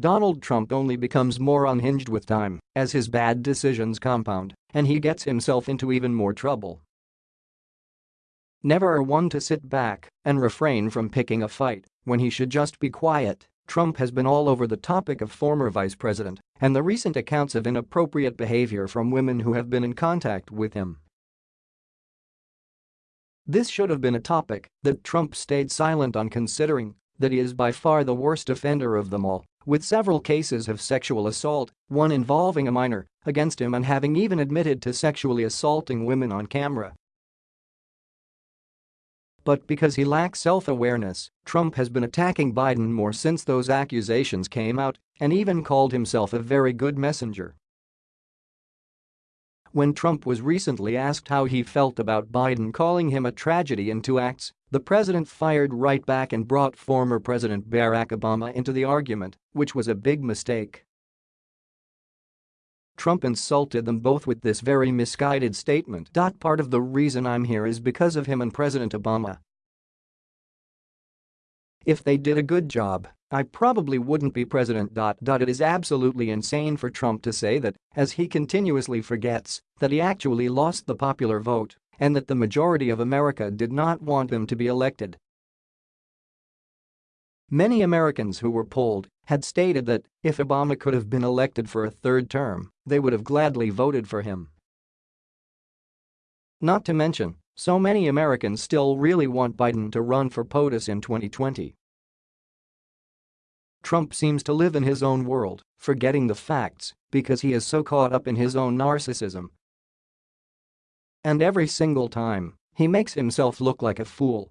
Donald Trump only becomes more unhinged with time as his bad decisions compound and he gets himself into even more trouble. Never one to sit back and refrain from picking a fight when he should just be quiet, Trump has been all over the topic of former vice president and the recent accounts of inappropriate behavior from women who have been in contact with him. This should have been a topic that Trump stayed silent on considering that he is by far the worst offender of them all with several cases of sexual assault, one involving a minor, against him and having even admitted to sexually assaulting women on camera. But because he lacks self-awareness, Trump has been attacking Biden more since those accusations came out and even called himself a very good messenger. When Trump was recently asked how he felt about Biden calling him a tragedy in two acts, the president fired right back and brought former President Barack Obama into the argument, which was a big mistake. Trump insulted them both with this very misguided statement. Part of the reason I'm here is because of him and President Obama. If they did a good job, I probably wouldn't be president. It is absolutely insane for Trump to say that, as he continuously forgets, that he actually lost the popular vote and that the majority of America did not want him to be elected. Many Americans who were polled had stated that if Obama could have been elected for a third term, they would have gladly voted for him. Not to mention, so many Americans still really want Biden to run for POTUS in 2020. Trump seems to live in his own world, forgetting the facts because he is so caught up in his own narcissism. And every single time, he makes himself look like a fool